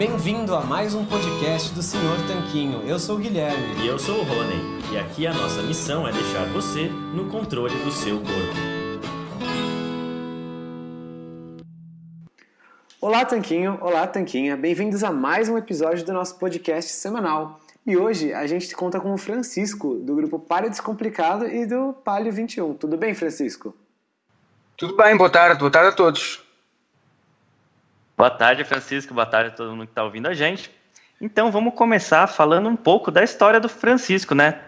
Bem-vindo a mais um podcast do Senhor Tanquinho. Eu sou o Guilherme. E eu sou o Rony. E aqui a nossa missão é deixar você no controle do seu corpo. Olá, Tanquinho. Olá, Tanquinha. Bem-vindos a mais um episódio do nosso podcast semanal. E hoje a gente conta com o Francisco, do grupo Palio Descomplicado e do Palio 21. Tudo bem, Francisco? Tudo bem, boa tarde, boa tarde a todos. Boa tarde, Francisco. Boa tarde a todo mundo que está ouvindo a gente. Então, vamos começar falando um pouco da história do Francisco, né?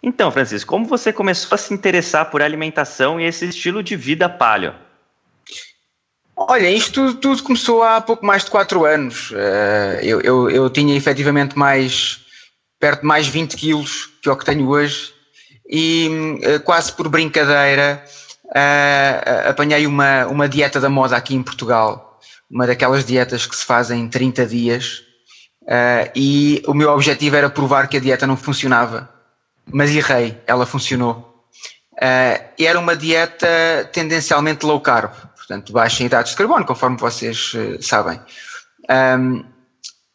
Então, Francisco, como você começou a se interessar por alimentação e esse estilo de vida paleo? Olha, isto tudo, tudo começou há pouco mais de 4 anos. Uh, eu, eu, eu, tinha efetivamente mais, perto de mais 20 quilos que o que tenho hoje e uh, quase por brincadeira uh, apanhei uma, uma dieta da moda aqui em Portugal uma daquelas dietas que se fazem em 30 dias, uh, e o meu objetivo era provar que a dieta não funcionava, mas errei, ela funcionou. Uh, era uma dieta tendencialmente low carb, portanto, baixa em hidratos de carbono, conforme vocês uh, sabem. Um,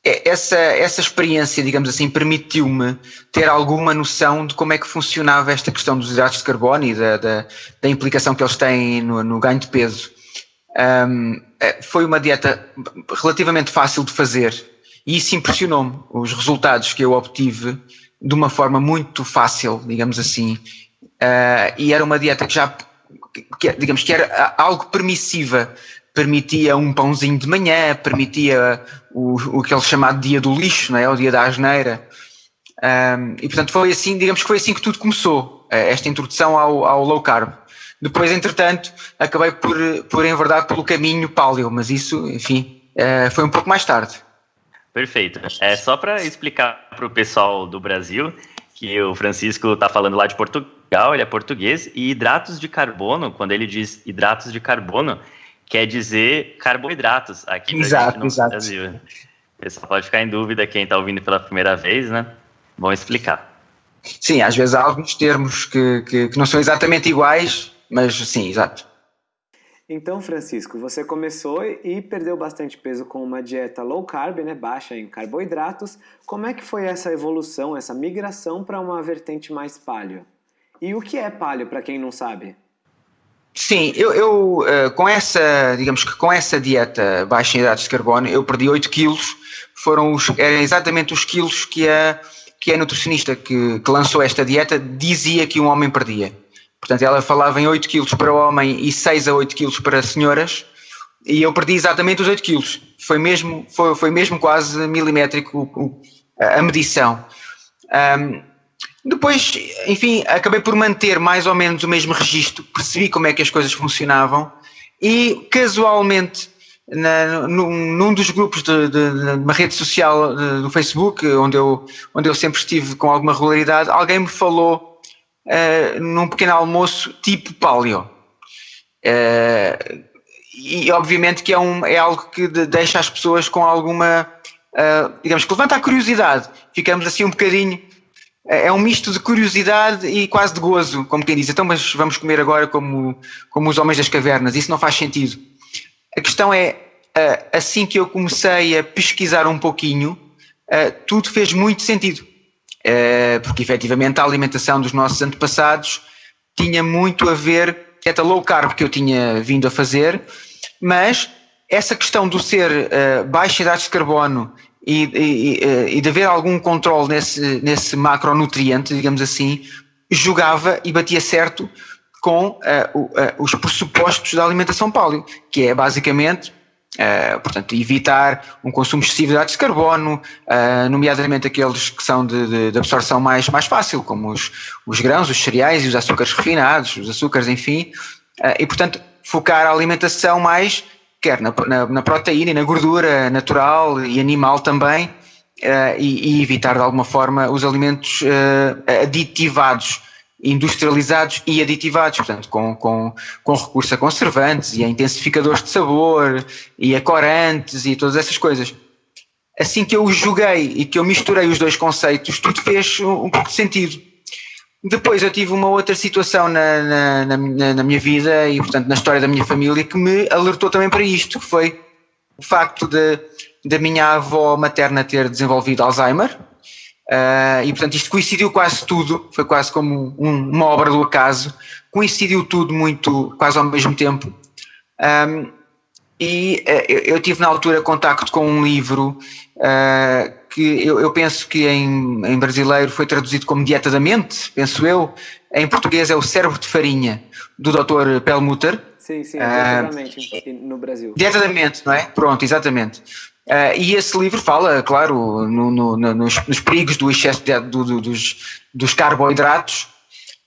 essa, essa experiência, digamos assim, permitiu-me ter alguma noção de como é que funcionava esta questão dos hidratos de carbono e da, da, da implicação que eles têm no, no ganho de peso. Um, é, foi uma dieta relativamente fácil de fazer e isso impressionou-me, os resultados que eu obtive de uma forma muito fácil, digamos assim. Uh, e era uma dieta que já, que, digamos que era algo permissiva, permitia um pãozinho de manhã, permitia o, o aquele chamado dia do lixo, não é? o dia da asneira. Um, e portanto foi assim, digamos que foi assim que tudo começou, esta introdução ao, ao low carb. Depois, entretanto, acabei por, por enverdar pelo caminho paleo, mas isso, enfim, é, foi um pouco mais tarde. Perfeito. É só para explicar para o pessoal do Brasil que o Francisco está falando lá de Portugal, ele é português, e hidratos de carbono, quando ele diz hidratos de carbono, quer dizer carboidratos aqui exato, no exato. Brasil. O pessoal pode ficar em dúvida quem está ouvindo pela primeira vez, né? Vou explicar. Sim, às vezes há alguns termos que, que, que não são exatamente iguais, mas sim, exato. Então, Francisco, você começou e perdeu bastante peso com uma dieta low carb, né, baixa em carboidratos. Como é que foi essa evolução, essa migração para uma vertente mais paleo? E o que é paleo, para quem não sabe? Sim, eu, eu uh, com essa, digamos que com essa dieta baixa em hidratos de carbono, eu perdi 8 quilos, foram os, eram exatamente os quilos que a, que a nutricionista que, que lançou esta dieta dizia que um homem perdia. Portanto, ela falava em 8 quilos para o homem e 6 a 8 quilos para senhoras, e eu perdi exatamente os 8 quilos. Foi mesmo, foi, foi mesmo quase milimétrico a medição. Um, depois, enfim, acabei por manter mais ou menos o mesmo registro, percebi como é que as coisas funcionavam e casualmente na, num, num, dos grupos de, de, de uma rede social de, do Facebook, onde eu, onde eu sempre estive com alguma regularidade, alguém me falou uh, num pequeno almoço tipo paleo. Uh, e obviamente que é, um, é algo que de, deixa as pessoas com alguma, uh, digamos que levanta a curiosidade, ficamos assim um bocadinho, é um misto de curiosidade e quase de gozo, como quem diz, então mas vamos comer agora como, como os homens das cavernas, isso não faz sentido. A questão é, assim que eu comecei a pesquisar um pouquinho, tudo fez muito sentido porque efetivamente a alimentação dos nossos antepassados tinha muito a ver, esta low carb que eu tinha vindo a fazer, mas essa questão do ser uh, baixo em de carbono e, e, eh, e, de haver algum controle nesse, nesse macronutriente, digamos assim, jogava e batia certo com uh, uh, os pressupostos da alimentação paleo, que é basicamente Uh, portanto, evitar um consumo excessivo de hidratos de carbono, uh, nomeadamente aqueles que são de, de, de, absorção mais, mais fácil, como os, os grãos, os cereais e os açúcares refinados, os açúcares, enfim, uh, e portanto focar a alimentação mais, quer na, na, na proteína e na gordura natural e animal também, e, e, evitar de alguma forma os alimentos aditivados industrializados e aditivados, portanto, com, com, com recurso a conservantes e a intensificadores de sabor e a corantes e todas essas coisas. Assim que eu os joguei e que eu misturei os dois conceitos, tudo fez um, um pouco de sentido. Depois eu tive uma outra situação na, na, na, na, minha vida e, portanto, na história da minha família que me alertou também para isto, que foi o facto de, da minha avó materna ter desenvolvido Alzheimer. Uh, e portanto isto coincidiu quase tudo, foi quase como um, uma obra do acaso, coincidiu tudo muito, quase ao mesmo tempo. Um, e uh, eu, tive na altura contacto com um livro uh, que eu, eu, penso que em, em, brasileiro foi traduzido como Dieta da Mente, penso eu, em português é o Cérebro de Farinha, do Dr. Pelmutter. Sim, sim, diretamente no Brasil. Dieta da Mente, não é? Pronto, exatamente. Uh, e esse livro fala, claro, no, no, no, nos, nos, perigos do excesso de, do, do, dos, dos, carboidratos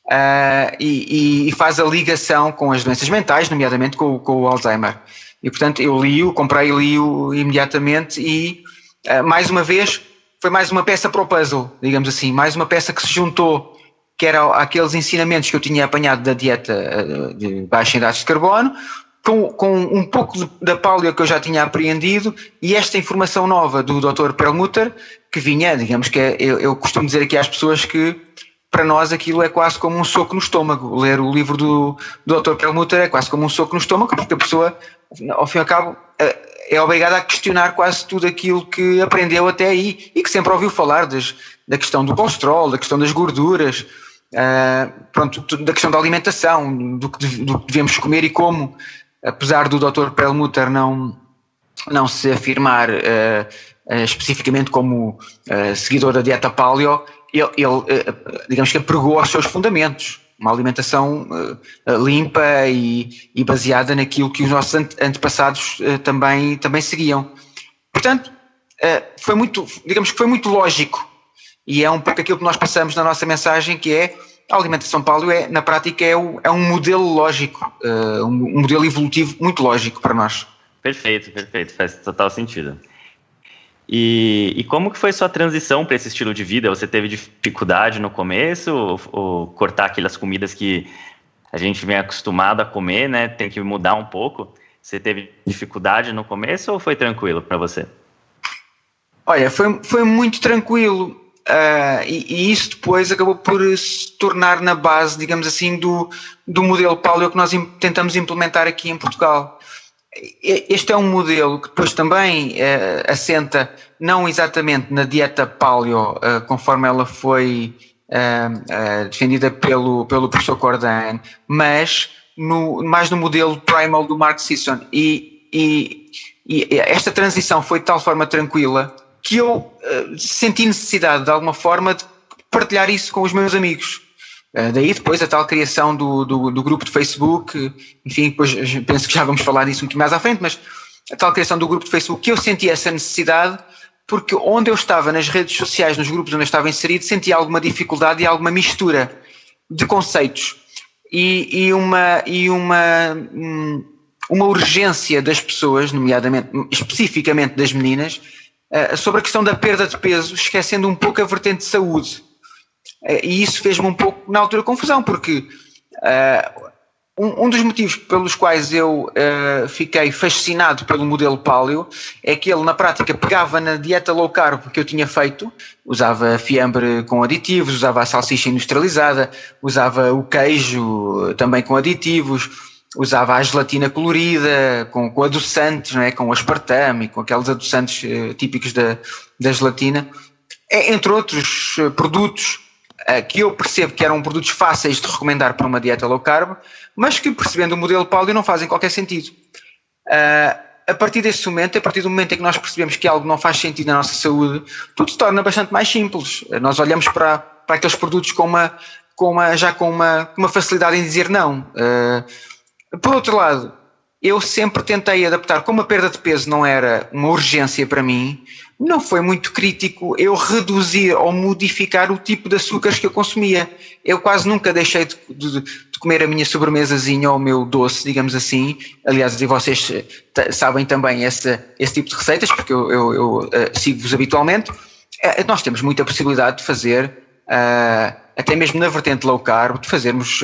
uh, e, e, faz a ligação com as doenças mentais, nomeadamente com, com o Alzheimer. E portanto eu li-o, comprei li-o imediatamente e uh, mais uma vez foi mais uma peça para o puzzle, digamos assim, mais uma peça que se juntou que era aqueles ensinamentos que eu tinha apanhado da dieta de baixa em hidratos de carbono, com, com um pouco da paleo que eu já tinha apreendido e esta informação nova do Dr. Perlmutter, que vinha, digamos que é, eu, eu costumo dizer aqui às pessoas que para nós aquilo é quase como um soco no estômago. Ler o livro do, do Dr. Perlmutter é quase como um soco no estômago, porque a pessoa, ao fim e ao cabo, é, obrigada a questionar quase tudo aquilo que aprendeu até aí e que sempre ouviu falar das, da questão do colesterol, da questão das gorduras, uh, pronto, da questão da alimentação, do que devemos comer e como apesar do Dr. Perlmutter não, não se afirmar uh, uh, especificamente como uh, seguidor da dieta paleo, ele, ele digamos que pregou aos seus fundamentos, uma alimentação limpa e, e, baseada naquilo que os nossos antepassados também, também seguiam. Portanto, foi muito, digamos que foi muito lógico e é um pouco aquilo que nós passamos na nossa mensagem que é a alimentação paleo é, na prática é, o, é um modelo lógico, uh, um, um, modelo evolutivo muito lógico para nós. Perfeito, perfeito, faz total sentido. E, e como que foi sua transição para esse estilo de vida? Você teve dificuldade no começo, ou, ou, cortar aquelas comidas que a gente vem acostumado a comer, né? Tem que mudar um pouco. Você teve dificuldade no começo ou foi tranquilo para você? Olha, foi, foi muito tranquilo. Uh, e, e, isso depois acabou por se tornar na base, digamos assim, do, do modelo paleo que nós tentamos implementar aqui em Portugal. Este é um modelo que depois também uh, assenta não exatamente na dieta paleo, uh, conforme ela foi defendida pelo, pelo professor Cordan, mas no, mais no modelo primal do Mark Sisson. E, e, e esta transição foi de tal forma tranquila que eu uh, senti necessidade, de alguma forma, de partilhar isso com os meus amigos. Uh, daí depois a tal criação do, do, do, grupo de Facebook, enfim, depois penso que já vamos falar disso muito mais à frente, mas a tal criação do grupo de Facebook, que eu senti essa necessidade, porque onde eu estava nas redes sociais, nos grupos onde eu estava inserido, sentia alguma dificuldade e alguma mistura de conceitos e, e uma, e uma, hum, uma urgência das pessoas, nomeadamente, especificamente das meninas, uh, sobre a questão da perda de peso, esquecendo um pouco a vertente de saúde. Uh, e isso fez-me um pouco, na altura, confusão, porque uh, um, um, dos motivos pelos quais eu fiquei fascinado pelo modelo paleo é que ele, na prática, pegava na dieta low carb que eu tinha feito, usava fiambre com aditivos, usava a salsicha industrializada, usava o queijo também com aditivos usava a gelatina colorida, com, com adoçantes, não é? com aspartame, com aqueles adoçantes uh, típicos da, da gelatina, é, entre outros uh, produtos uh, que eu percebo que eram produtos fáceis de recomendar para uma dieta low carb, mas que percebendo o modelo paleo não fazem qualquer sentido. a partir desse momento, a partir do momento em que nós percebemos que algo não faz sentido na nossa saúde, tudo se torna bastante mais simples. Nós olhamos para, para aqueles produtos com uma, com uma, já com uma, uma facilidade em dizer não. Por outro lado, eu sempre tentei adaptar, como a perda de peso não era uma urgência para mim, não foi muito crítico eu reduzir ou modificar o tipo de açúcares que eu consumia. Eu quase nunca deixei de, de, de comer a minha sobremesazinha ou o meu doce, digamos assim. Aliás, e vocês eh, sabem também esse, esse tipo de receitas, porque eu, eu, eu uh, sigo-vos habitualmente. Uh, nós temos muita possibilidade de fazer, uh, até mesmo na vertente low carb, de fazermos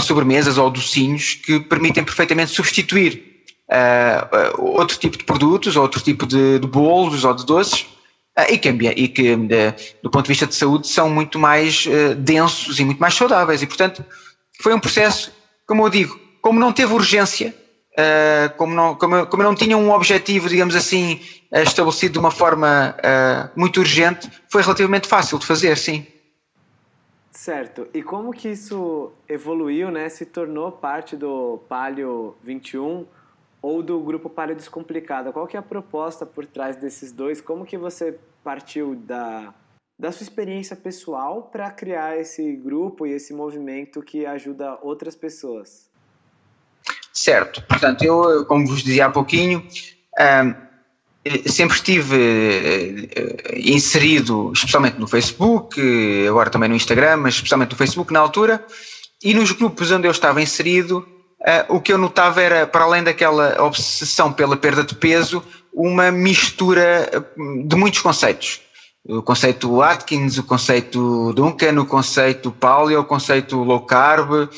sobremesas ou docinhos que permitem perfeitamente substituir uh, outro tipo de produtos, outro tipo de, de bolos ou de doces uh, e que, e que do ponto de vista de saúde são muito mais densos e muito mais saudáveis e portanto foi um processo, como eu digo, como não teve urgência, como, não, como, como não tinha um objetivo, digamos assim, estabelecido de uma forma muito urgente, foi relativamente fácil de fazer, sim. Certo. E como que isso evoluiu, né? Se tornou parte do Palio 21 ou do grupo Palio Descomplicado? Qual que é a proposta por trás desses dois? Como que você partiu da, da sua experiência pessoal para criar esse grupo e esse movimento que ajuda outras pessoas? Certo. Portanto, eu, como vos dizia há pouquinho, sempre estive uh, inserido, especialmente no Facebook, agora também no Instagram, mas especialmente no Facebook na altura, e nos grupos onde eu estava inserido, o que eu notava era, para além daquela obsessão pela perda de peso, uma mistura de muitos conceitos. O conceito Atkins, o conceito Duncan, o conceito Paleo, o conceito low carb,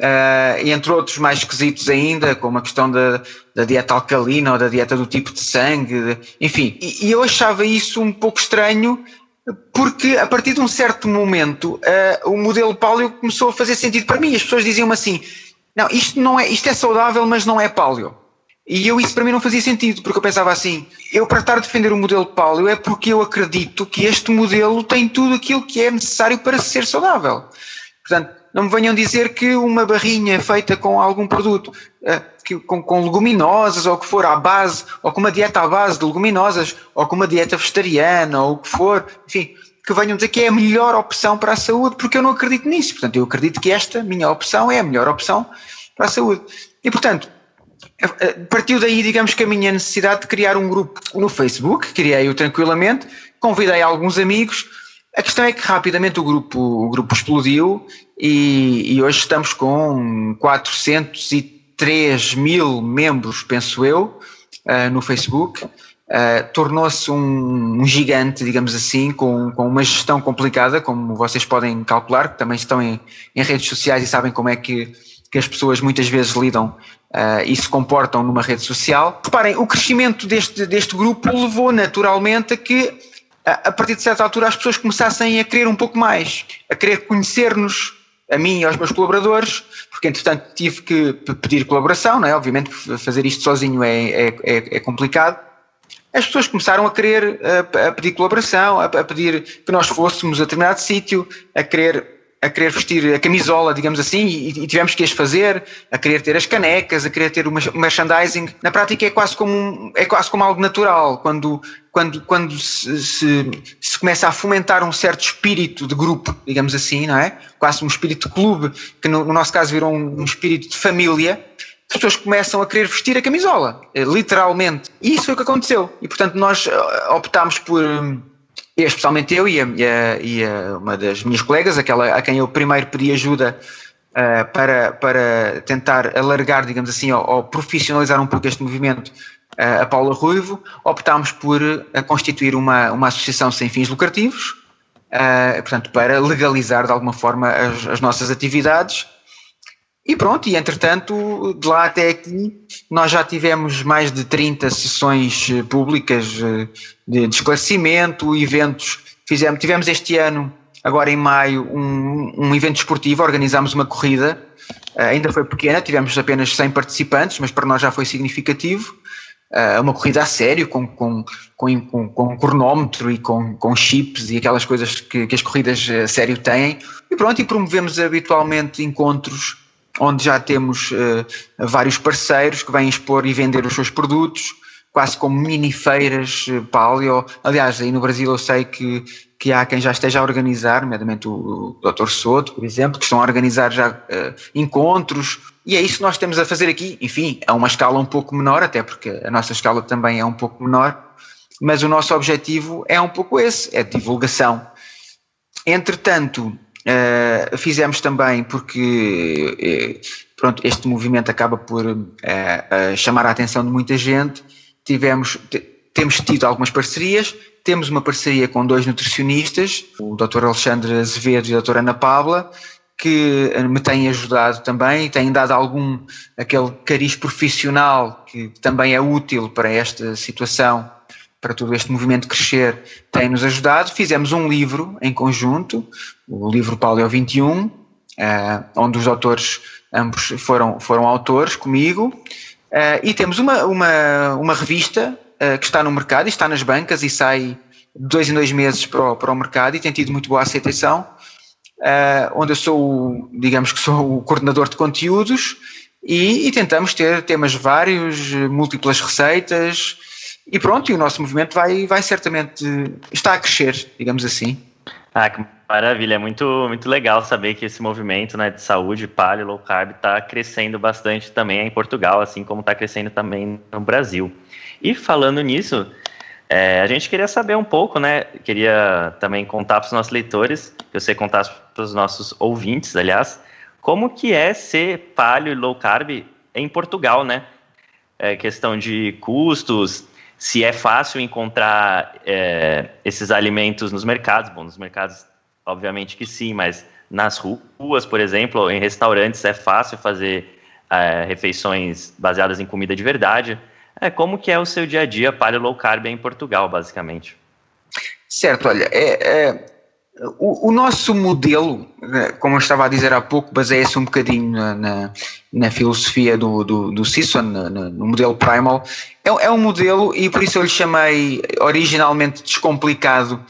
Uh, entre outros mais esquisitos ainda, como a questão da, da, dieta alcalina ou da dieta do tipo de sangue, enfim. E, e, eu achava isso um pouco estranho, porque a partir de um certo momento uh, o modelo paleo começou a fazer sentido para mim. As pessoas diziam-me assim: não, isto, não é, isto é saudável, mas não é paleo. E eu isso para mim não fazia sentido, porque eu pensava assim, eu para estar a defender o modelo paleo é porque eu acredito que este modelo tem tudo aquilo que é necessário para ser saudável. Portanto, não me venham dizer que uma barrinha feita com algum produto, uh, que, com, com, leguminosas, ou que for à base, ou com uma dieta à base de leguminosas, ou com uma dieta vegetariana, ou o que for, enfim, que venham dizer que é a melhor opção para a saúde, porque eu não acredito nisso. Portanto, eu acredito que esta minha opção é a melhor opção para a saúde. E, portanto, partiu daí, digamos que a minha necessidade de criar um grupo no Facebook, criei-o tranquilamente, convidei alguns amigos, a questão é que rapidamente o grupo, o grupo explodiu e, e hoje estamos com 403 mil membros, penso eu, uh, no Facebook. Uh, tornou-se um, um, gigante, digamos assim, com, com uma gestão complicada, como vocês podem calcular, que também estão em, em redes sociais e sabem como é que, que as pessoas muitas vezes lidam uh, e se comportam numa rede social. Reparem, o crescimento deste, deste grupo levou naturalmente a que a partir de certa altura as pessoas começassem a querer um pouco mais, a querer conhecer-nos, a mim e aos meus colaboradores, porque entretanto tive que pedir colaboração, não é? Obviamente fazer isto sozinho é, é, é, é complicado. As pessoas começaram a querer a, a pedir colaboração, a, a, pedir que nós fôssemos a determinado sítio, a querer a querer vestir a camisola, digamos assim, e, e, tivemos que as fazer, a querer ter as canecas, a querer ter o merchandising. Na prática é quase como, é quase como algo natural, quando, quando, quando se, se, se, começa a fomentar um certo espírito de grupo, digamos assim, não é? Quase um espírito de clube, que no, no nosso caso virou um, um espírito de família, as pessoas começam a querer vestir a camisola, eh, literalmente. E isso foi o que aconteceu. E portanto nós eh, optámos por especialmente eu e, a, e, a, uma das minhas colegas, aquela a quem eu primeiro pedi ajuda uh, para, para tentar alargar, digamos assim, ou, ou profissionalizar um pouco este movimento, uh, a Paula Ruivo, optámos por uh, constituir uma, uma associação sem fins lucrativos, portanto, para legalizar de alguma forma as, as nossas atividades e pronto, e entretanto, de lá até aqui, nós já tivemos mais de 30 sessões eh, públicas eh, de, esclarecimento, eventos. Fizemos, tivemos este ano, agora em maio, um, um evento esportivo, organizámos uma corrida, uh, ainda foi pequena, tivemos apenas 100 participantes, mas para nós já foi significativo. Uma corrida a sério, com, com, com, com, com cronómetro e com, com chips e aquelas coisas que, que as corridas a sério têm. E pronto, e promovemos habitualmente encontros onde já temos uh, vários parceiros que vêm expor e vender os seus produtos, quase como mini feiras uh, paleo. Aliás, aí no Brasil eu sei que, que há quem já esteja a organizar, nomeadamente o, o Dr. Soto, por exemplo, que estão a organizar já uh, encontros, e é isso que nós temos a fazer aqui. Enfim, a uma escala um pouco menor, até porque a nossa escala também é um pouco menor, mas o nosso objetivo é um pouco esse, é divulgação. Entretanto, Uh, fizemos também porque uh, pronto, este movimento acaba por uh, chamar a atenção de muita gente. Tivemos, temos tido algumas parcerias, temos uma parceria com dois nutricionistas, o Dr. Alexandre Azevedo e a Dra. Ana Paula, que me têm ajudado também e têm dado algum aquele cariz profissional que também é útil para esta situação para todo este movimento crescer, tem-nos ajudado. Fizemos um livro em conjunto, o livro Paleo 21, uh, onde os autores, ambos foram, foram autores comigo. Uh, e temos uma, uma, uma revista uh, que está no mercado e está nas bancas e sai dois em dois meses para o, para o mercado e tem tido muito boa aceitação, onde eu sou, digamos que sou o coordenador de conteúdos e, e, tentamos ter temas vários, múltiplas receitas e pronto, e o nosso movimento vai, vai certamente, está a crescer, digamos assim. Ah, que maravilha, é muito, muito legal saber que esse movimento né, de saúde, paleo, low carb, está crescendo bastante também em Portugal, assim como está crescendo também no Brasil. E falando nisso, é, a gente queria saber um pouco, né? Queria também contar para os nossos leitores, que você contasse para os nossos ouvintes, aliás, como que é ser paleo e low carb em Portugal, né? É, questão de custos, se é fácil encontrar é, esses alimentos nos mercados. Bom, nos mercados, obviamente que sim, mas nas ruas, por exemplo, em restaurantes é fácil fazer é, refeições baseadas em comida de verdade. É, como que é o seu dia a dia paleo low carb em Portugal, basicamente? Certo, olha, é, é o, o, nosso modelo, né, como eu estava a dizer há pouco, baseia-se um bocadinho na, na, na filosofia do, do, do Sisson, no, no modelo Primal. É, é, um modelo, e por isso eu lhe chamei originalmente descomplicado,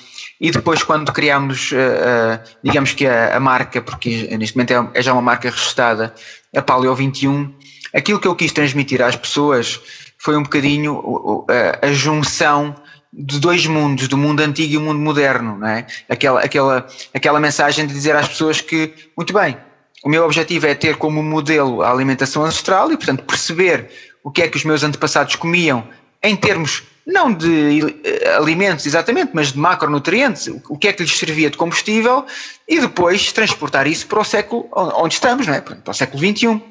e depois quando criámos, uh, uh, digamos que a, a, marca, porque neste momento é, é já uma marca registrada, a Paleo 21, aquilo que eu quis transmitir às pessoas foi um bocadinho a junção de dois mundos, do mundo antigo e o mundo moderno, não é? Aquela, aquela, aquela mensagem de dizer às pessoas que, muito bem, o meu objetivo é ter como modelo a alimentação ancestral e, portanto, perceber o que é que os meus antepassados comiam em termos não de eh, alimentos exatamente, mas de macronutrientes, o que é que lhes servia de combustível e depois transportar isso para o século onde estamos, não é? para o século XXI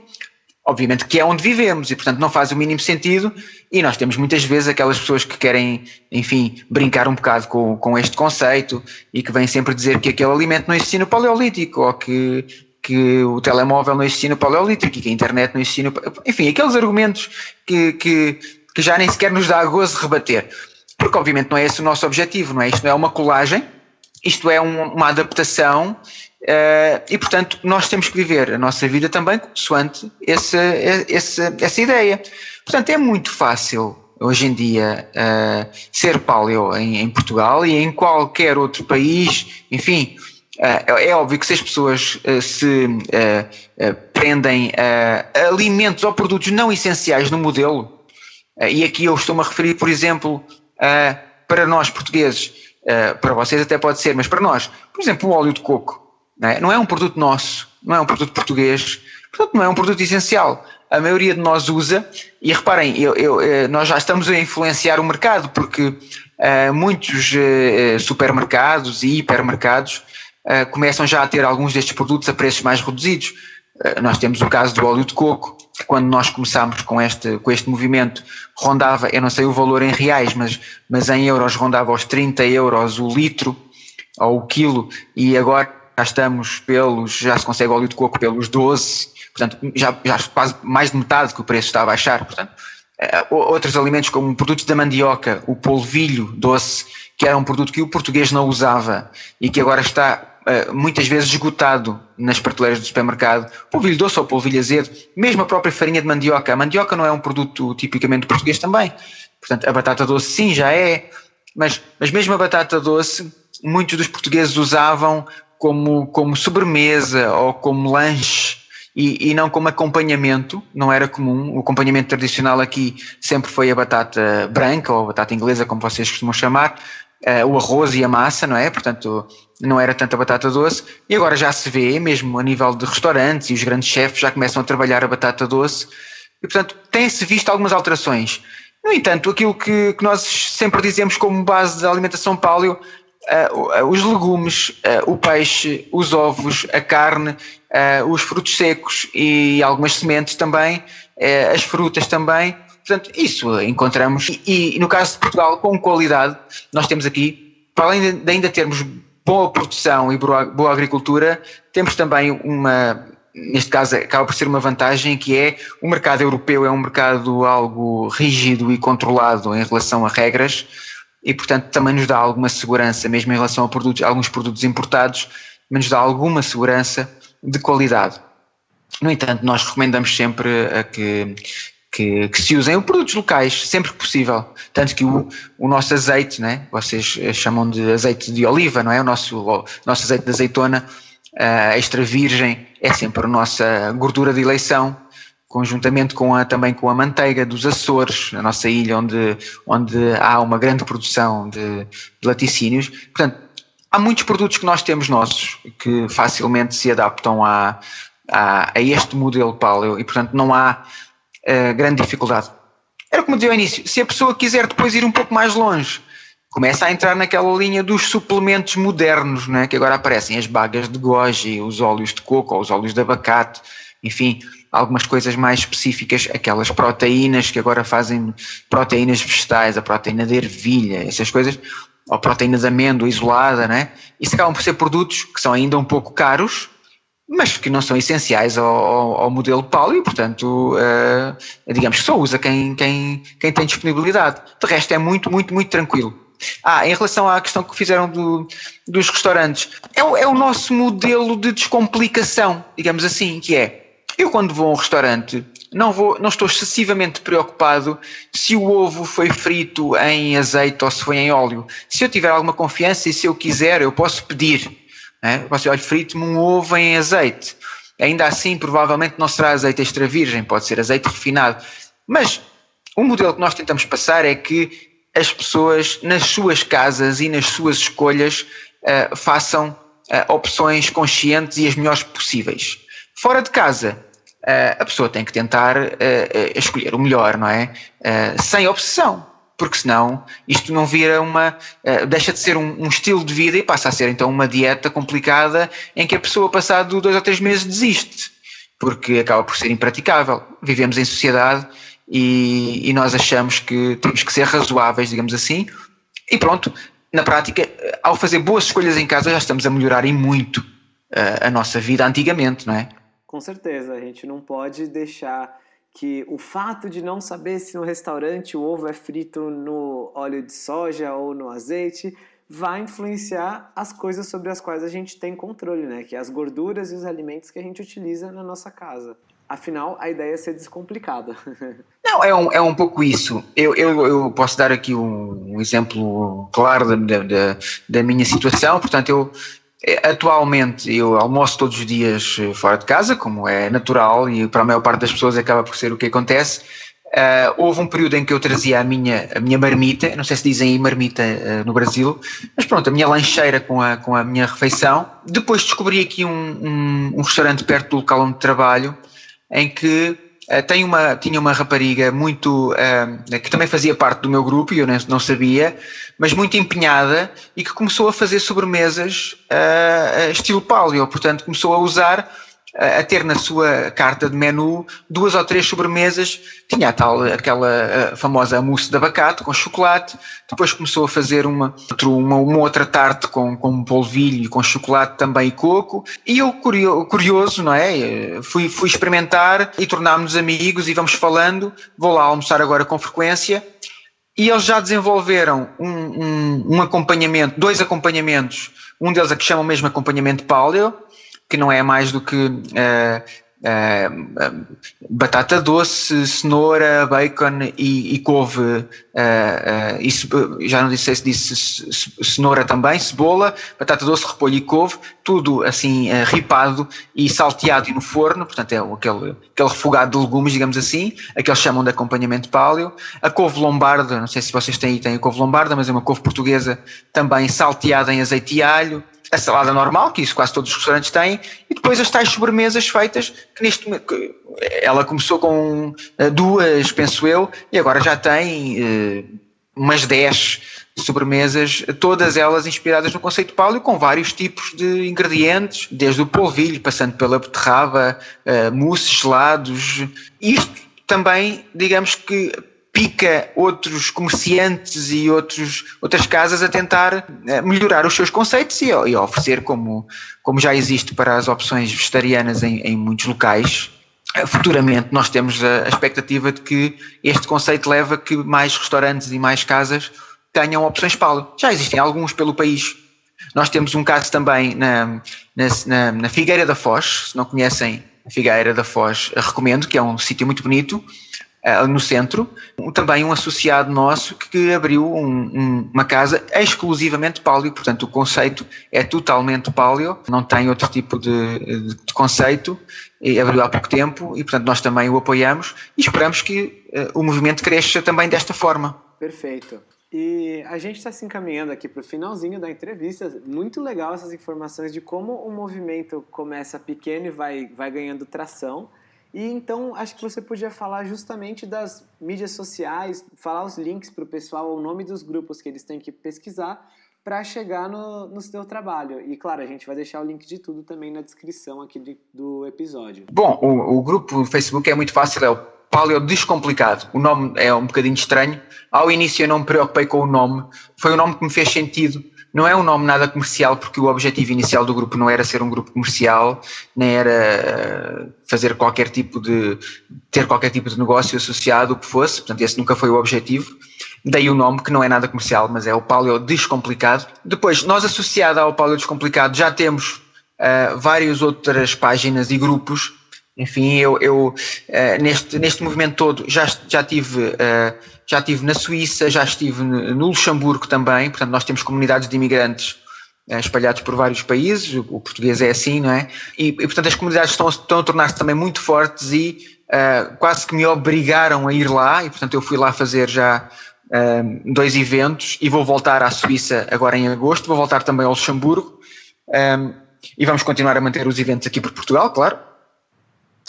obviamente que é onde vivemos e portanto não faz o mínimo sentido e nós temos muitas vezes aquelas pessoas que querem, enfim, brincar um bocado com, com este conceito e que vêm sempre dizer que aquele alimento não existia no paleolítico ou que, que o telemóvel não existia no paleolítico e que a internet não existia no... Enfim, aqueles argumentos que, que, que já nem sequer nos dá gozo rebater. Porque obviamente não é esse o nosso objetivo, não é? Isto não é uma colagem, isto é um, uma adaptação Uh, e, portanto, nós temos que viver a nossa vida também consoante essa, essa, essa ideia. Portanto, é muito fácil hoje em dia uh, ser paleo em, em, Portugal e em qualquer outro país, enfim. Uh, é óbvio que se as pessoas se prendem a alimentos ou produtos não essenciais no modelo, e aqui eu estou-me a referir, por exemplo, para nós portugueses, para vocês até pode ser, mas para nós, por exemplo, o óleo de coco não é? não é um produto nosso, não é um produto português, portanto não é um produto essencial. A maioria de nós usa, e reparem, eu, eu, eh, nós já estamos a influenciar o mercado, porque uh, muitos uh, supermercados e hipermercados começam já a ter alguns destes produtos a preços mais reduzidos. nós temos o caso do óleo de coco, quando nós começámos com este, com este movimento, rondava, eu não sei o valor em reais, mas, mas em euros rondava aos 30 euros o litro ou o quilo, e agora já estamos pelos, já se consegue óleo de coco pelos 12, portanto, já, já quase mais de metade que o preço está a baixar, portanto, eh, outros alimentos como produtos da mandioca, o polvilho doce, que era um produto que o português não usava e que agora está uh, muitas vezes esgotado nas prateleiras do supermercado, polvilho doce ou polvilho azedo, mesmo a própria farinha de mandioca, a mandioca não é um produto tipicamente português também, portanto, a batata doce sim, já é, mas, mas mesmo a batata doce, muitos dos portugueses usavam como, como sobremesa ou como lanche e, e, não como acompanhamento, não era comum. O acompanhamento tradicional aqui sempre foi a batata branca ou a batata inglesa, como vocês costumam chamar, uh, o arroz e a massa, não é? Portanto, não era tanta batata doce. E agora já se vê, mesmo a nível de restaurantes, e os grandes chefes já começam a trabalhar a batata doce. E, portanto, tem-se visto algumas alterações. No entanto, aquilo que, que, nós sempre dizemos como base da alimentação paleo uh, os legumes, uh, o peixe, os ovos, a carne, uh, os frutos secos e algumas sementes também, as frutas também. Portanto, isso encontramos. E, e, no caso de Portugal, com qualidade, nós temos aqui, para além de ainda termos boa produção e boa, agricultura, temos também uma, neste caso acaba por ser uma vantagem que é o mercado europeu é um mercado algo rígido e controlado em relação a regras, e, portanto, também nos dá alguma segurança, mesmo em relação a, produtos, alguns produtos importados, mas nos dá alguma segurança de qualidade. No entanto, nós recomendamos sempre a que, que, que, se usem produtos locais sempre que possível. Tanto que o, o nosso azeite, né? vocês chamam de azeite de oliva, não é? O nosso, o nosso azeite de azeitona uh, extra virgem é sempre a nossa gordura de eleição, conjuntamente com a, também com a manteiga dos Açores, a nossa ilha onde, onde há uma grande produção de, de laticínios. Portanto, há muitos produtos que nós temos nossos que facilmente se adaptam a, a, a este modelo paleo e, portanto, não há grande dificuldade. Era como dizia ao início, se a pessoa quiser depois ir um pouco mais longe, começa a entrar naquela linha dos suplementos modernos, né? que agora aparecem as bagas de goji, os óleos de coco, os óleos de abacate, enfim, algumas coisas mais específicas, aquelas proteínas que agora fazem proteínas vegetais, a proteína de ervilha, essas coisas, ou proteína de amêndoa isolada, né? Isso acabam por ser produtos que são ainda um pouco caros, mas que não são essenciais ao, ao, ao modelo paleo e, portanto, uh, digamos que só usa quem, quem, quem tem disponibilidade. De resto, é muito, muito, muito tranquilo. Ah, em relação à questão que fizeram do, dos restaurantes, é, é o nosso modelo de descomplicação, digamos assim, que é, eu quando vou a um restaurante, não, vou, não estou excessivamente preocupado se o ovo foi frito em azeite ou se foi em óleo. Se eu tiver alguma confiança e se eu quiser, eu posso pedir né? Você, olha, frite-me um ovo em azeite. Ainda assim, provavelmente não será azeite extra virgem, pode ser azeite refinado. Mas o modelo que nós tentamos passar é que as pessoas, nas suas casas e nas suas escolhas, uh, façam uh, opções conscientes e as melhores possíveis. Fora de casa, uh, a pessoa tem que tentar escolher o melhor, não é? sem obsessão porque senão isto não vira uma. Uh, deixa de ser um, um, estilo de vida e passa a ser então uma dieta complicada em que a pessoa, passado dois ou três meses, desiste, porque acaba por ser impraticável. Vivemos em sociedade e, e nós achamos que temos que ser razoáveis, digamos assim, e pronto, na prática, ao fazer boas escolhas em casa, já estamos a melhorar em muito uh, a nossa vida antigamente, não é? Com certeza, a gente não pode deixar que o fato de não saber se no restaurante o ovo é frito no óleo de soja ou no azeite vai influenciar as coisas sobre as quais a gente tem controle, né? Que é as gorduras e os alimentos que a gente utiliza na nossa casa. Afinal, a ideia é ser descomplicada. Não, é um, é um pouco isso. Eu, eu, eu posso dar aqui um, um exemplo claro da, da, da minha situação. Portanto, eu, atualmente eu almoço todos os dias eh, fora de casa, como é natural e para a maior parte das pessoas acaba por ser o que acontece. Uh, houve um período em que eu trazia a minha, a minha marmita, não sei se dizem aí marmita uh, no Brasil, mas pronto, a minha lancheira com a, com a minha refeição. Depois descobri aqui um, um, um restaurante perto do local onde trabalho, em que Uh, tem uma, tinha uma rapariga muito uh, que também fazia parte do meu grupo e eu não, não sabia, mas muito empenhada e que começou a fazer sobremesas uh, estilo paleo, portanto começou a usar a ter na sua carta de menu duas ou três sobremesas. Tinha tal, aquela famosa mousse de abacate com chocolate, depois começou a fazer uma, uma, uma outra tarte com, com polvilho, com chocolate também e coco. E eu, curioso, não é? Fui, fui experimentar e tornámos-nos amigos e vamos falando. Vou lá almoçar agora com frequência. E eles já desenvolveram um, um, um acompanhamento, dois acompanhamentos, um deles a que chamam mesmo acompanhamento paleo, que não é mais do que uh, uh, batata doce, cenoura, bacon e, e couve, uh, isso, já não disse se disse cenoura também, cebola, batata doce, repolho e couve, tudo assim ripado e salteado e no forno, portanto é aquele, aquele refogado de legumes, digamos assim, aqueles chamam de acompanhamento paleo. A couve lombarda, não sei se vocês têm aí, têm a couve lombarda, mas é uma couve portuguesa também salteada em azeite e alho, a salada normal, que isso quase todos os restaurantes têm, e depois as tais sobremesas feitas, que neste ela começou com eh, duas, penso eu, e agora já tem uh, umas 10 sobremesas, todas elas inspiradas no conceito paleo, com vários tipos de ingredientes, desde o polvilho, passando pela beterraba, uh, mousses, gelados. Isto também, digamos que pica outros comerciantes e outros, outras casas a tentar eh, melhorar os seus conceitos e, e oferecer, como, como já existe para as opções vegetarianas em, em muitos locais, eh, futuramente nós temos a, a, expectativa de que este conceito leve a que mais restaurantes e mais casas tenham opções paleo. Já existem alguns pelo país. Nós temos um caso também na, na, na Figueira da Foz, se não conhecem a Figueira da Foz, recomendo, que é um sítio muito bonito, uh, no centro, também um associado nosso que abriu um, um, uma casa exclusivamente paleo, portanto o conceito é totalmente paleo, não tem outro tipo de, de, de conceito, e abriu há pouco tempo e portanto nós também o apoiamos e esperamos que uh, o movimento cresça também desta forma. Perfeito. E a gente está se encaminhando aqui para o finalzinho da entrevista. Muito legal essas informações de como o movimento começa pequeno e vai, vai ganhando tração. E então acho que você podia falar justamente das mídias sociais, falar os links para o pessoal, o nome dos grupos que eles têm que pesquisar para chegar no, no seu trabalho. E claro, a gente vai deixar o link de tudo também na descrição aqui de, do episódio. Bom, o, o grupo no Facebook é muito fácil, é o Paleo Descomplicado. O nome é um bocadinho estranho. Ao início eu não me preocupei com o nome, foi um nome que me fez sentido não é um nome nada comercial, porque o objetivo inicial do grupo não era ser um grupo comercial, nem era eh, fazer qualquer tipo de. ter qualquer tipo de negócio associado, o que fosse, portanto, esse nunca foi o objetivo. Daí o nome, que não é nada comercial, mas é o Paleo Descomplicado. Depois, nós associado ao Paleo Descomplicado já temos uh, várias outras páginas e grupos. Enfim, eu, eu uh, neste, neste movimento todo já, já tive. Uh, já estive na Suíça, já estive no Luxemburgo também, portanto nós temos comunidades de imigrantes eh, espalhados por vários países, o português é assim, não é? E, e portanto as comunidades estão, estão a tornar-se também muito fortes e quase que me obrigaram a ir lá e portanto eu fui lá fazer já dois eventos e vou voltar à Suíça agora em agosto, vou voltar também ao Luxemburgo um, e vamos continuar a manter os eventos aqui por Portugal, claro,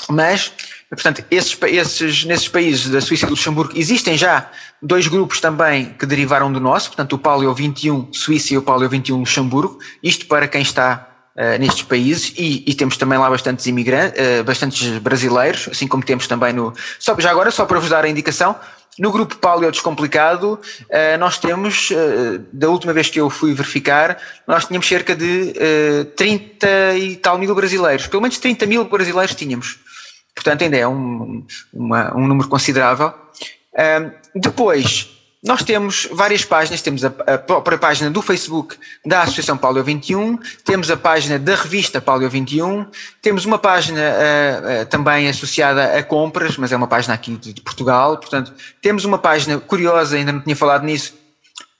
mas Portanto, esses, esses, nesses países da Suíça e do Luxemburgo existem já dois grupos também que derivaram do nosso, portanto o Paleo 21 Suíça e o Paleo 21 Luxemburgo, isto para quem está uh, nestes países e, e, temos também lá bastantes imigrantes, uh, bastantes brasileiros, assim como temos também no, só, já agora só para vos dar a indicação, no grupo Paleo Descomplicado uh, nós temos, da última vez que eu fui verificar, nós tínhamos cerca de 30 e tal mil brasileiros, pelo menos 30 mil brasileiros tínhamos. Portanto, ainda é um, uma, um número considerável. Um, depois, nós temos várias páginas, temos a, a, própria página do Facebook da Associação Paleo 21, temos a página da revista Paleo 21, temos uma página uh, uh, também associada a compras, mas é uma página aqui de, de, Portugal, portanto, temos uma página curiosa, ainda não tinha falado nisso,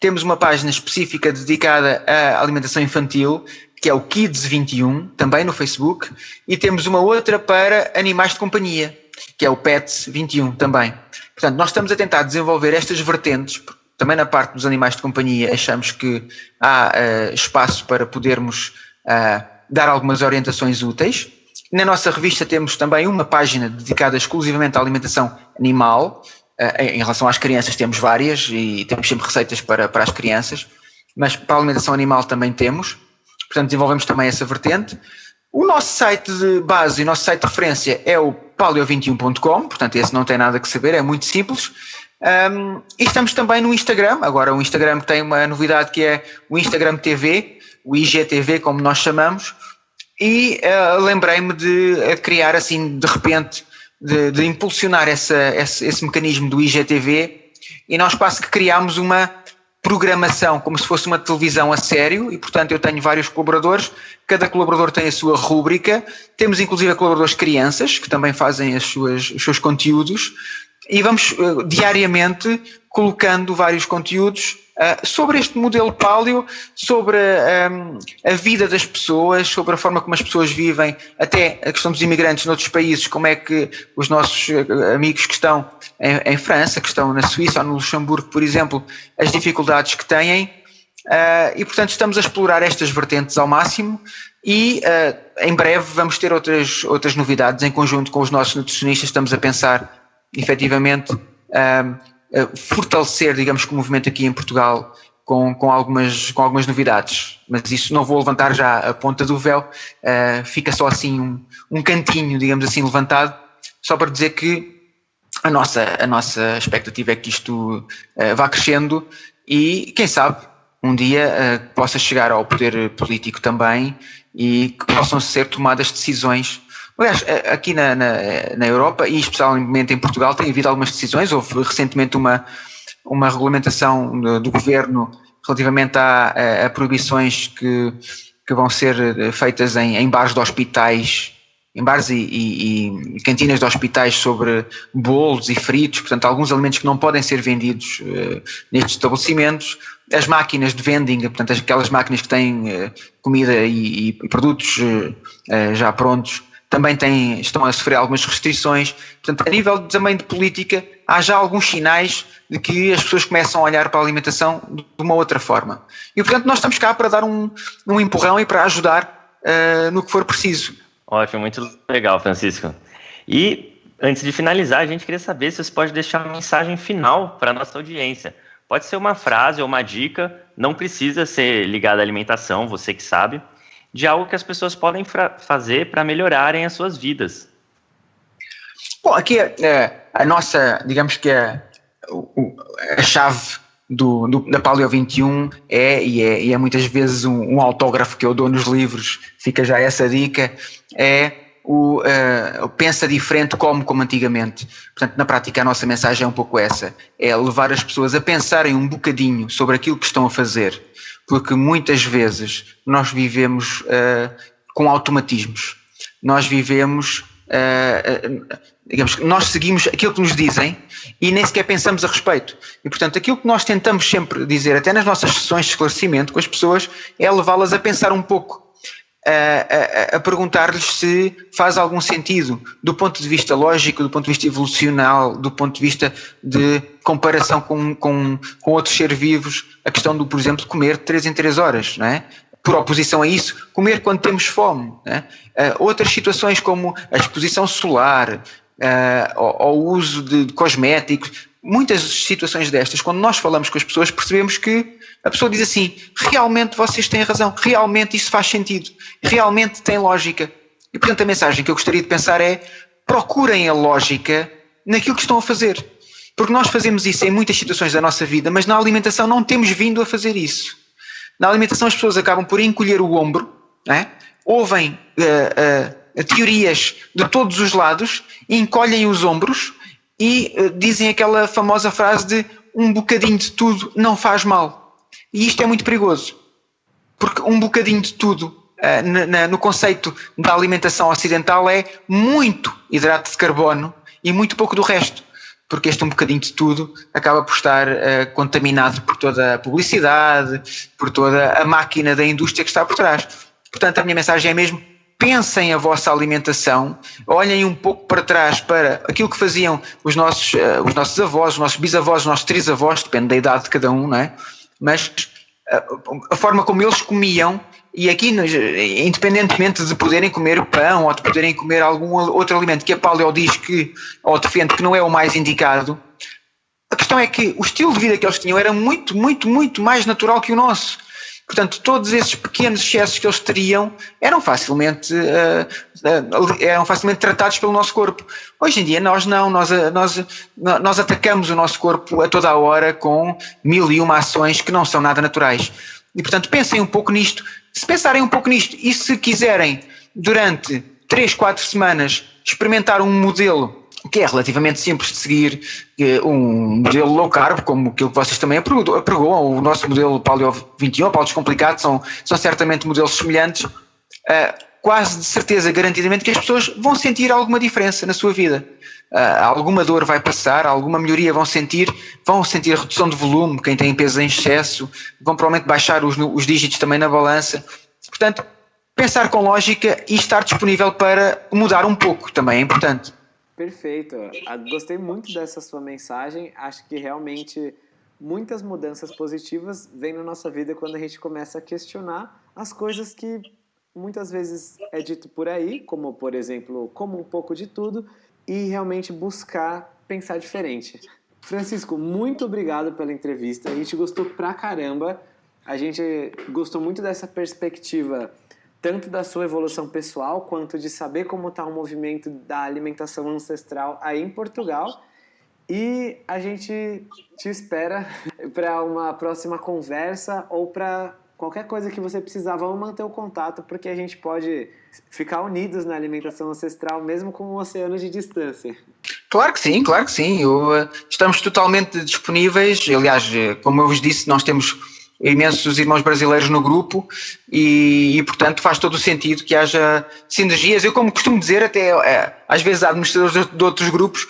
temos uma página específica dedicada à alimentação infantil, que é o Kids 21, também no Facebook, e temos uma outra para animais de companhia, que é o Pets 21 também. Portanto, nós estamos a tentar desenvolver estas vertentes, também na parte dos animais de companhia achamos que há uh, espaço para podermos uh, dar algumas orientações úteis. Na nossa revista temos também uma página dedicada exclusivamente à alimentação animal. Uh, em relação às crianças temos várias e temos sempre receitas para, para as crianças, mas para a alimentação animal também temos portanto desenvolvemos também essa vertente. O nosso site de base e o nosso site de referência é o paleo21.com, portanto esse não tem nada que saber, é muito simples. Um, e estamos também no Instagram, agora o Instagram tem uma novidade que é o Instagram TV, o IGTV como nós chamamos, e uh, lembrei-me de uh, criar assim de repente, de, de impulsionar essa, esse, esse mecanismo do IGTV e nós quase que criámos uma programação como se fosse uma televisão a sério e, portanto, eu tenho vários colaboradores, cada colaborador tem a sua rúbrica, temos inclusive colaboradores crianças que também fazem as suas, os seus conteúdos e vamos uh, diariamente colocando vários conteúdos uh, sobre este modelo paleo, sobre um, a vida das pessoas, sobre a forma como as pessoas vivem, até a questão dos imigrantes noutros países, como é que os nossos uh, amigos que estão em, em, França, que estão na Suíça ou no Luxemburgo, por exemplo, as dificuldades que têm. Uh, e portanto estamos a explorar estas vertentes ao máximo e em breve vamos ter outras, outras novidades em conjunto com os nossos nutricionistas, estamos a pensar efetivamente fortalecer, digamos que o movimento aqui em Portugal com, com, algumas, com algumas novidades. Mas isso não vou levantar já a ponta do véu, uh, fica só assim um, um cantinho, digamos assim, levantado, só para dizer que a nossa, a nossa expectativa é que isto uh, vá crescendo e, quem sabe, um dia uh, possa chegar ao poder político também e que possam ser tomadas decisões Aliás, eh, aqui na, na, na, Europa e especialmente em Portugal tem havido algumas decisões. Houve recentemente uma, uma regulamentação do, do governo relativamente a, a, proibições que, que vão ser eh, feitas em, em bares de hospitais em bares e, e, e, cantinas de hospitais sobre bolos e fritos, portanto, alguns alimentos que não podem ser vendidos uh, nestes estabelecimentos. As máquinas de vending, portanto, aquelas máquinas que têm uh, comida e, e produtos uh, já prontos, também têm, estão a sofrer algumas restrições. Portanto, a nível também de política, há já alguns sinais de que as pessoas começam a olhar para a alimentação de uma outra forma. E, portanto, nós estamos cá para dar um, um empurrão e para ajudar no que for preciso. Ótimo, muito legal, Francisco. E antes de finalizar, a gente queria saber se você pode deixar uma mensagem final para a nossa audiência. Pode ser uma frase ou uma dica, não precisa ser ligada à alimentação, você que sabe, de algo que as pessoas podem fazer para melhorarem as suas vidas. Bom, aqui é, a nossa, digamos que é, a chave do, do, da Paleo 21 é e, é, e é muitas vezes um, um, autógrafo que eu dou nos livros, fica já essa dica, é o uh, pensa diferente como como antigamente. Portanto, na prática a nossa mensagem é um pouco essa, é levar as pessoas a pensarem um bocadinho sobre aquilo que estão a fazer, porque muitas vezes nós vivemos uh, com automatismos, nós vivemos uh, digamos que nós seguimos aquilo que nos dizem e nem sequer pensamos a respeito. E, portanto, aquilo que nós tentamos sempre dizer, até nas nossas sessões de esclarecimento com as pessoas, é levá-las a pensar um pouco, a, a, perguntar-lhes se faz algum sentido, do ponto de vista lógico, do ponto de vista evolucional, do ponto de vista de comparação com, com, com outros seres vivos, a questão do, por exemplo, de comer de 3 em 3 horas, não é? por oposição a isso, comer quando temos fome. Uh, outras situações como a exposição solar, uh, ao, ao, uso de cosméticos, muitas situações destas, quando nós falamos com as pessoas, percebemos que a pessoa diz assim: realmente vocês têm razão, realmente isso faz sentido, realmente tem lógica. E portanto a mensagem que eu gostaria de pensar é: procurem a lógica naquilo que estão a fazer. Porque nós fazemos isso em muitas situações da nossa vida, mas na alimentação não temos vindo a fazer isso. Na alimentação as pessoas acabam por encolher o ombro, é? ouvem uh, uh, teorias de todos os lados, encolhem os ombros e uh, dizem aquela famosa frase de um bocadinho de tudo não faz mal. E isto é muito perigoso, porque um bocadinho de tudo uh, na, no conceito da alimentação ocidental é muito hidrato de carbono e muito pouco do resto. Porque este um bocadinho de tudo acaba por estar uh, contaminado por toda a publicidade, por toda a máquina da indústria que está por trás. Portanto, a minha mensagem é mesmo pensem a vossa alimentação, olhem um pouco para trás para aquilo que faziam os nossos, uh, os nossos avós, os nossos bisavós, os nossos trisavós, depende da idade de cada um, não é? Mas uh, a forma como eles comiam, e aqui, independentemente de poderem comer pão ou de poderem comer algum outro alimento que a Paleo diz que, ou defende que não é o mais indicado, a questão é que o estilo de vida que eles tinham era muito, muito, muito mais natural que o nosso. Portanto, todos esses pequenos excessos que eles teriam eram facilmente, uh, uh, eram facilmente tratados pelo nosso corpo. Hoje em dia nós não, nós, eh, nós, nós atacamos o nosso corpo a toda a hora com mil e uma ações que não são nada naturais. E portanto pensem um pouco nisto. Se pensarem um pouco nisto e se quiserem durante 3, 4 semanas experimentar um modelo que é relativamente simples de seguir um modelo low carb, como aquilo que vocês também apregoam, o nosso modelo Paleo 21, Paleo Descomplicado, são, são certamente modelos semelhantes, uh, quase de certeza, garantidamente, que as pessoas vão sentir alguma diferença na sua vida. Uh, alguma dor vai passar, alguma melhoria vão sentir, vão sentir redução de volume, quem tem peso em excesso, vão provavelmente baixar os, os dígitos também na balança. Portanto, pensar com lógica e estar disponível para mudar um pouco também é importante. Perfeito. Ah, gostei muito dessa sua mensagem. Acho que realmente muitas mudanças positivas vêm na nossa vida quando a gente começa a questionar as coisas que muitas vezes é dito por aí, como por exemplo, como um pouco de tudo, e realmente buscar pensar diferente. Francisco, muito obrigado pela entrevista. A gente gostou pra caramba. A gente gostou muito dessa perspectiva tanto da sua evolução pessoal quanto de saber como está o movimento da alimentação ancestral aí em Portugal. E a gente te espera para uma próxima conversa ou para qualquer coisa que você precisar. Vamos manter o contato porque a gente pode ficar unidos na alimentação ancestral mesmo com um oceano de distância. Claro que sim, claro que sim. Eu, eh, estamos totalmente disponíveis. Aliás, eh, como eu vos disse, nós temos imensos irmãos brasileiros no grupo e, e, portanto faz todo o sentido que haja sinergias. Eu como costumo dizer até é, às vezes administradores de, outros grupos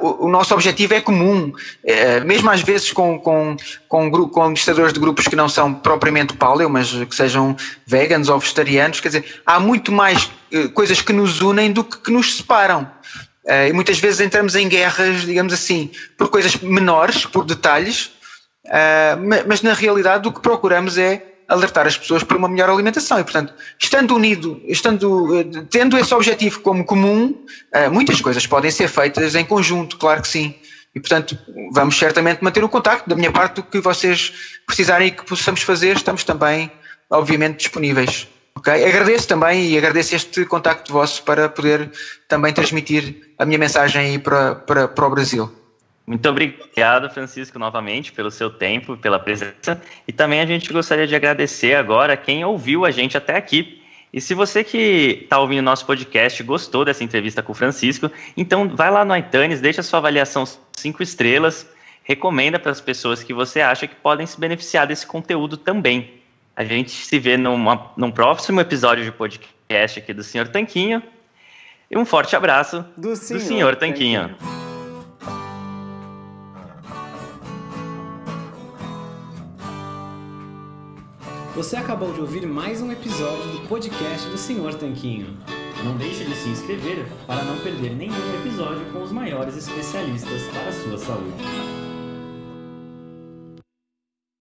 o, nosso objetivo é comum, é, mesmo às vezes com, com, com, com administradores de grupos que não são propriamente paleo, mas que sejam veganos ou vegetarianos, quer dizer, há muito mais eh, coisas que nos unem do que, que nos separam. Eh, e muitas vezes entramos em guerras, digamos assim, por coisas menores, por detalhes, eh, mas na realidade o que procuramos é alertar as pessoas para uma melhor alimentação e, portanto, estando unido, estando, eh, tendo esse objetivo como comum, eh, muitas coisas podem ser feitas em conjunto, claro que sim. E, portanto, vamos certamente manter o contacto. Da minha parte, o que vocês precisarem e que possamos fazer, estamos também, obviamente, disponíveis. Okay? Agradeço também e agradeço este contacto vosso para poder também transmitir a minha mensagem para, para, para o Brasil. Muito obrigado, Francisco, novamente, pelo seu tempo, pela presença. E também a gente gostaria de agradecer agora quem ouviu a gente até aqui. E se você que está ouvindo nosso podcast gostou dessa entrevista com o Francisco, então vai lá no iTunes, deixa sua avaliação cinco estrelas, recomenda para as pessoas que você acha que podem se beneficiar desse conteúdo também. A gente se vê numa, num próximo episódio de podcast aqui do Senhor Tanquinho. E um forte abraço do Senhor, do senhor Tanquinho. Tanquinho. Você acabou de ouvir mais um episódio do podcast do Senhor Tanquinho. Não deixe de se inscrever para não perder nenhum episódio com os maiores especialistas para a sua saúde.